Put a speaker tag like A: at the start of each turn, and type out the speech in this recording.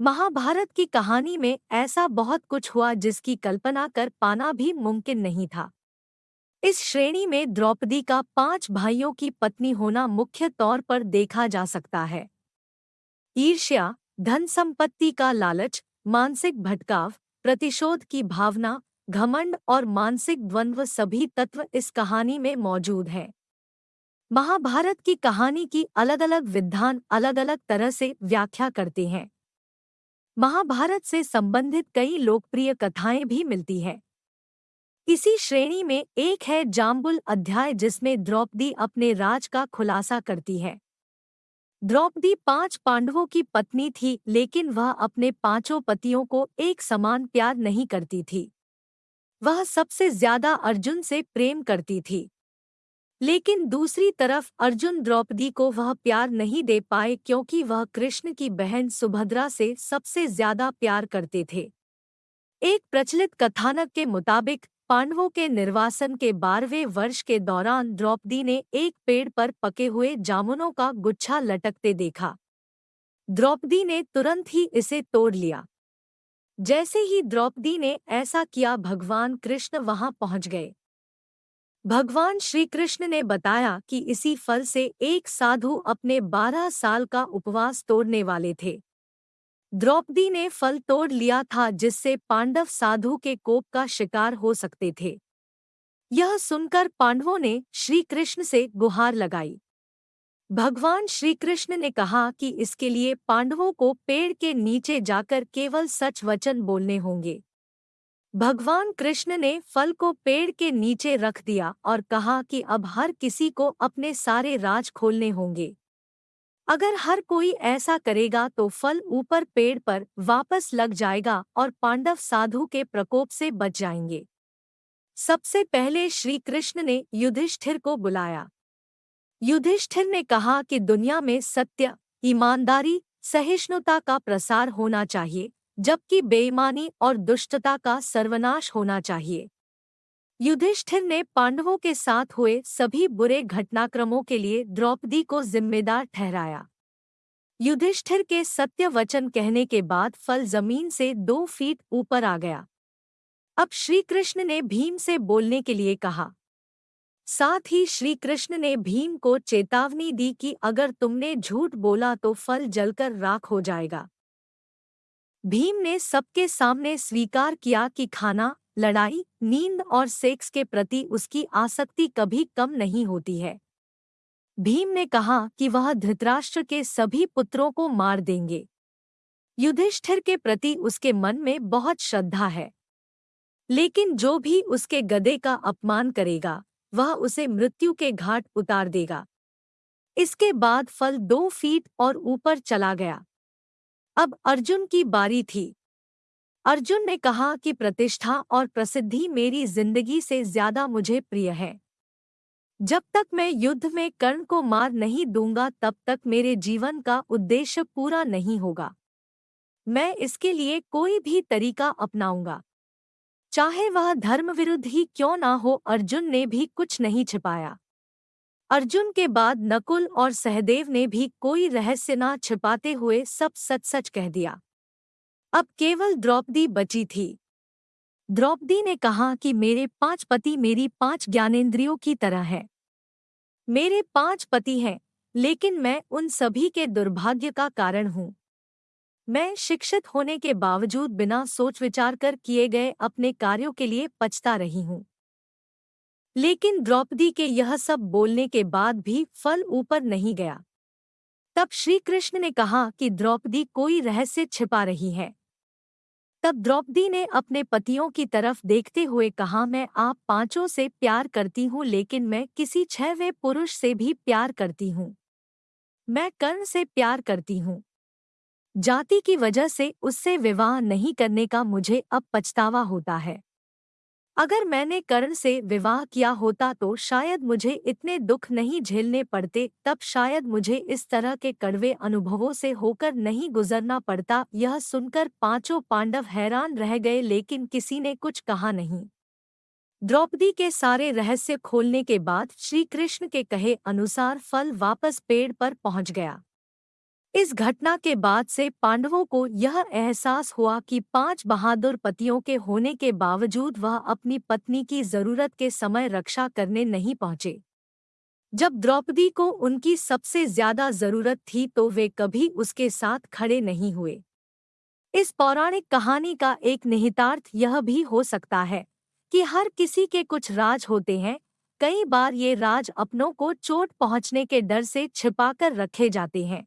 A: महाभारत की कहानी में ऐसा बहुत कुछ हुआ जिसकी कल्पना कर पाना भी मुमकिन नहीं था। इस श्रेणी में द्रौपदी का पाँच भाइयों की पत्नी होना मुख्य तौर पर देखा जा सकता है। ईर्ष्या धन संपत्ति का लालच, मानसिक भटकाव, प्रतिशोध की भावना, घमंड और मानसिक द्वंद्व सभी तत्व इस कहानी में मौजूद हैं। महाभारत की कहानी की अलग अलग विद्वान अलग अलग तरह से व्याख्या करते हैं। महाभारत से संबंधित कई लोकप्रिय कथाएँ भी मिलती हैं। इसी श्रेणी में एक है जाम्बुल अध्याय जिसमें द्रौपदी अपने राज का खुलासा करती है। द्रौपदी पाँच पांडवों की पत्नी थी, लेकिन वह अपने पाँचों पतियों को एक समान प्यार नहीं करती थी। वह सबसे ज़्यादा अर्जुन से प्रेम करती थी। लेकिन दूसरी तरफ़ अर्जुन द्रौपदी को वह प्यार नहीं दे पाए क्योंकि वह कृष्ण की बहन सुभद्रा से सबसे ज़्यादा प्यार करते थे। एक प्रचलित कथानक के मुताबिक, पांडवों के निर्वासन के बारहवें वर्ष के दौरान द्रौपदी ने एक पेड़ पर पके हुए जामुनों का गुच्छा लटकते देखा। द्रौपदी ने तुरंत ही इसे तोड़ लिया। जैसे ही द्रौपदी ने ऐसा किया, भगवान कृष्ण वहाँ पहुँच गए। भगवान श्री कृष्ण ने बताया कि इसी फल से एक साधु अपने बारह साल का उपवास तोड़ने वाले थे। द्रौपदी ने फल तोड़ लिया था जिससे पांडव साधु के कोप का शिकार हो सकते थे। यह सुनकर पांडवों ने श्री कृष्ण से गुहार लगाई। भगवान श्री कृष्ण ने कहा कि इसके लिए पांडवों को पेड़ के नीचे जाकर केवल सच वचन बोलने होंगे। भगवान कृष्ण ने फल को पेड़ के नीचे रख दिया और कहा कि अब हर किसी को अपने सारे राज खोलने होंगे। अगर हर कोई ऐसा करेगा तो फल ऊपर पेड़ पर वापस लग जाएगा और पांडव साधु के प्रकोप से बच जाएँगे। सबसे पहले श्री कृष्ण ने युधिष्ठिर को बुलाया। युधिष्ठिर ने कहा कि दुनिया में सत्य, ईमानदारी, सहिष्णुता का प्रसार होना चाहिए। जबकि बेईमानी और दुष्टता का सर्वनाश होना चाहिए। युधिष्ठिर ने पांडवों के साथ हुए सभी बुरे घटनाक्रमों के लिए द्रौपदी को जिम्मेदार ठहराया। युधिष्ठिर के सत्य वचन कहने के बाद फल ज़मीन से दो फीट ऊपर आ गया। अब श्री कृष्ण ने भीम से बोलने के लिए कहा, साथ ही श्री कृष्ण ने भीम को चेतावनी दी कि अगर तुमने झूठ बोला तो फल जलकर राख हो जाएगा। भीम ने सबके सामने स्वीकार किया कि खाना, लड़ाई, नींद और सेक्स के प्रति उसकी आसक्ति कभी कम नहीं होती है। भीम ने कहा कि वह धृतराष्ट्र के सभी पुत्रों को मार देंगे। युधिष्ठिर के प्रति उसके मन में बहुत श्रद्धा है। लेकिन जो भी उसके गदे का अपमान करेगा, वह उसे मृत्यु के घाट उतार देगा। इसके बाद फल दो फीट और ऊपर चला गया। अब अर्जुन की बारी थी। अर्जुन ने कहा कि प्रतिष्ठा और प्रसिद्धि मेरी ज़िंदगी से ज़्यादा मुझे प्रिय है। जब तक मैं युद्ध में कर्ण को मार नहीं दूँगा, तब तक मेरे जीवन का उद्देश्य पूरा नहीं होगा। मैं इसके लिए कोई भी तरीका अपनाऊँगा। चाहे वह धर्म विरुद्ध ही क्यों ना हो, अर्जुन ने भी कुछ नहीं छिपाया। अर्जुन के बाद नकुल और सहदेव ने भी कोई रहस्य न छिपाते हुए सब सच सच कह दिया। अब केवल द्रौपदी बची थी। द्रौपदी ने कहा कि मेरे पाँच पति मेरी पाँच ज्ञानेंद्रियों की तरह हैं। मेरे पाँच पति हैं, लेकिन मैं उन सभी के दुर्भाग्य का कारण हूँ। मैं शिक्षित होने के बावजूद बिना सोच विचार कर किए गए अपने कार्यों के लिए पछता रही हूँ। लेकिन द्रौपदी के यह सब बोलने के बाद भी फल ऊपर नहीं गया। तब श्री कृष्ण ने कहा कि द्रौपदी कोई रहस्य छिपा रही है। तब द्रौपदी ने अपने पतियों की तरफ़ देखते हुए कहा, मैं आप पाँचों से प्यार करती हूँ, लेकिन मैं किसी छहवें पुरुष से भी प्यार करती हूँ। मैं कर्ण से प्यार करती हूँ। जाति की वजह से उससे विवाह नहीं करने का मुझे अब पछतावा होता है। अगर मैंने कर्ण से विवाह किया होता तो शायद मुझे इतने दुख नहीं झेलने पड़ते, तब शायद मुझे इस तरह के कड़वे अनुभवों से होकर नहीं गुजरना पड़ता। यह सुनकर पाँचों पांडव हैरान रह गए, लेकिन किसी ने कुछ कहा नहीं। द्रौपदी के सारे रहस्य खोलने के बाद श्री कृष्ण के कहे अनुसार फल वापस पेड़ पर पहुँच गया। इस घटना के बाद से पांडवों को यह एहसास हुआ कि पाँच बहादुर पतियों के होने के बावजूद वह अपनी पत्नी की ज़रूरत के समय रक्षा करने नहीं पहुँचे। जब द्रौपदी को उनकी सबसे ज़्यादा ज़रूरत थी तो वे कभी उसके साथ खड़े नहीं हुए। इस पौराणिक कहानी का एक निहितार्थ यह भी हो सकता है कि हर किसी के कुछ राज होते हैं, कई बार ये राज अपनों को चोट पहुँचने के डर से छिपाकर रखे जाते हैं।